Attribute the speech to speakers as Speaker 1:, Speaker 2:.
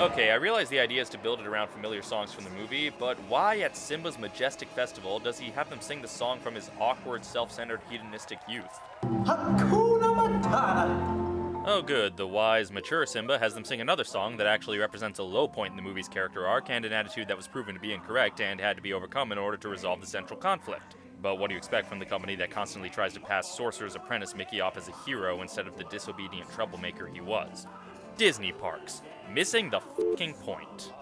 Speaker 1: Okay, I realize the idea is to build it around familiar songs from the movie, but why at Simba's majestic festival does he have them sing the song from his awkward, self-centered, hedonistic youth?
Speaker 2: Hakuna Matata.
Speaker 1: Oh good, the wise, mature Simba has them sing another song that actually represents a low point in the movie's character arc and an attitude that was proven to be incorrect and had to be overcome in order to resolve the central conflict. But what do you expect from the company that constantly tries to pass Sorcerer's Apprentice Mickey off as a hero instead of the disobedient troublemaker he was? Disney parks. Missing the fucking point.